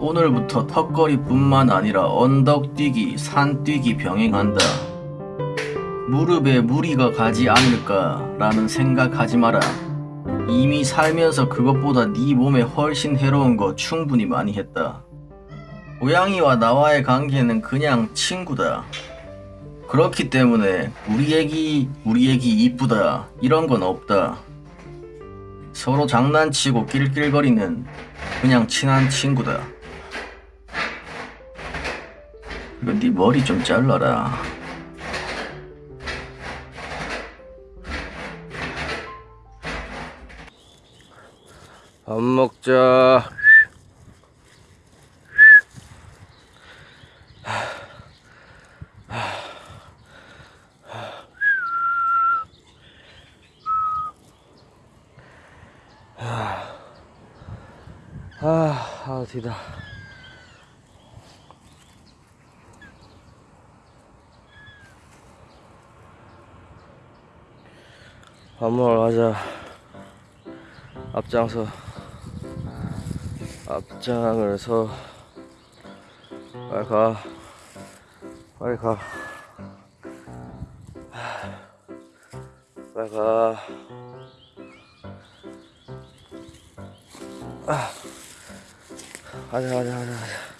오늘부터 턱걸이뿐만 아니라 언덕뛰기, 산뛰기 병행한다. 무릎에 무리가 가지 않을까 라는 생각하지 마라. 이미 살면서 그것보다 네 몸에 훨씬 해로운 거 충분히 많이 했다. 고양이와 나와의 관계는 그냥 친구다. 그렇기 때문에 우리 애기, 우리 애기 이쁘다 이런 건 없다. 서로 장난치고 낄낄거리는 그냥 친한 친구다. 그리고 네 머리 좀 잘라라. 밥 먹자. 아, 아, 어디다. 밥 먹으러 가자. 앞장서. 앞장을 서. 빨리 가. 빨리 가. 빨리 가. 아. 가자, 가자, 가자, 가자.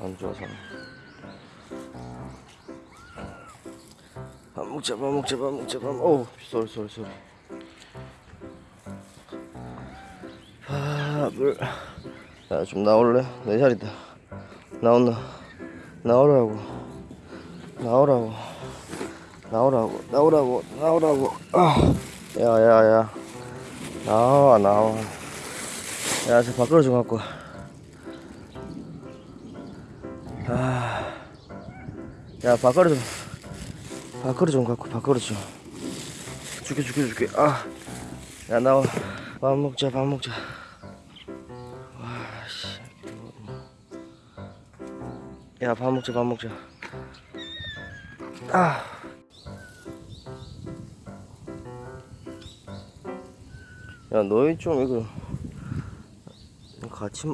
안 좋아서. 밥 먹자, 밥 먹자, 밥 먹. 오, 쏘리, 쏘리, 쏘리. 밥을. 야, 좀 나올래? 내 자리다. 나온나? 나오라고. 나오라고. 나오라고. 나오라고. 나오라고. 아, 야, 야, 야. 나와, 나와. 야, 저 밖으로 좀 갖고. 아, 야, 밖으로 좀. 밖으로 좀 갖고, 밖으로 좀. 죽게, 죽게, 죽게. 아, 야, 나와. 밥 먹자, 밥 먹자. 와, 씨. 야, 밥 먹자, 밥 먹자. 아. 야, 너희 좀 이거 같이